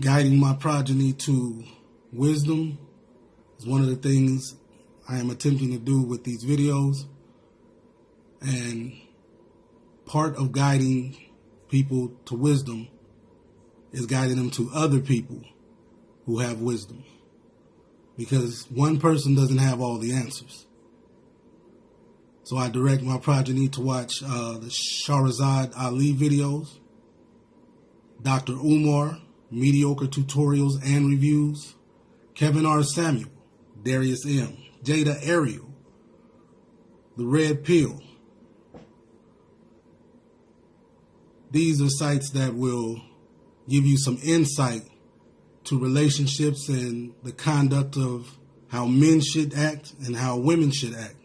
guiding my progeny to wisdom is one of the things I am attempting to do with these videos. And part of guiding people to wisdom is guiding them to other people who have wisdom. Because one person doesn't have all the answers. So I direct my progeny to watch uh, the Shahrazad Ali videos, Dr. Umar, mediocre tutorials and reviews, Kevin R. Samuel, Darius M., Jada Ariel, The Red Pill. These are sites that will give you some insight to relationships and the conduct of how men should act and how women should act.